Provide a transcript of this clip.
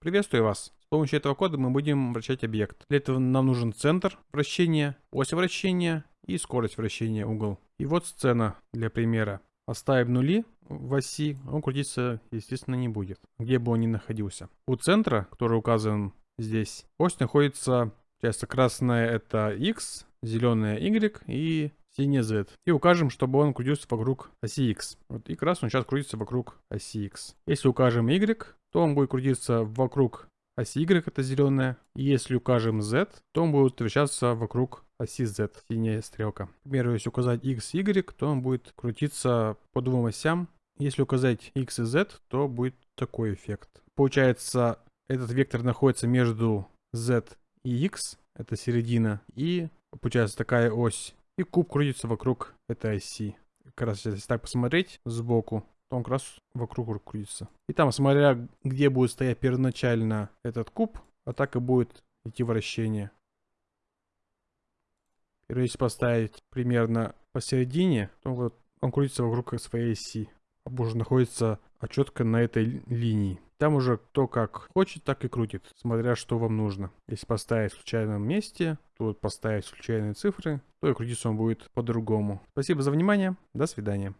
Приветствую вас. С помощью этого кода мы будем вращать объект. Для этого нам нужен центр вращения, ось вращения и скорость вращения угол. И вот сцена для примера. Оставим нули в оси, он крутиться, естественно, не будет, где бы он ни находился. У центра, который указан здесь, ось находится, часто красная это x, зеленая y и синяя z. И укажем, чтобы он крутился вокруг оси x. Вот и красный сейчас крутится вокруг оси x. Если укажем y, то он будет крутиться вокруг оси y, это зеленая. Если укажем z, то он будет вращаться вокруг оси z, синяя стрелка. К примеру, если указать x, y, то он будет крутиться по двум осям. Если указать x и z, то будет такой эффект. Получается, этот вектор находится между z и x, это середина, и получается такая ось. И куб крутится вокруг этой оси. Как раз если так посмотреть сбоку, то он как раз вокруг крутится. И там, смотря где будет стоять первоначально этот куб, а так и будет идти вращение. И если поставить примерно посередине, то вот он крутится вокруг своей оси. А уже находится четко на этой линии. Там уже кто как хочет, так и крутит, смотря что вам нужно. Если поставить в случайном месте, то поставить случайные цифры, то и крутиться он будет по-другому. Спасибо за внимание, до свидания.